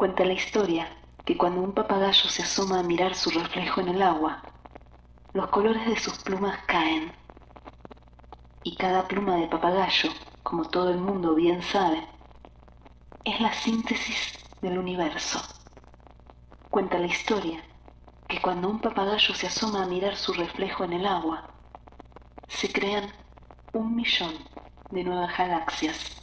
Cuenta la historia que cuando un papagayo se asoma a mirar su reflejo en el agua, los colores de sus plumas caen. Y cada pluma de papagayo, como todo el mundo bien sabe, es la síntesis del universo. Cuenta la historia que cuando un papagayo se asoma a mirar su reflejo en el agua, se crean un millón de nuevas galaxias.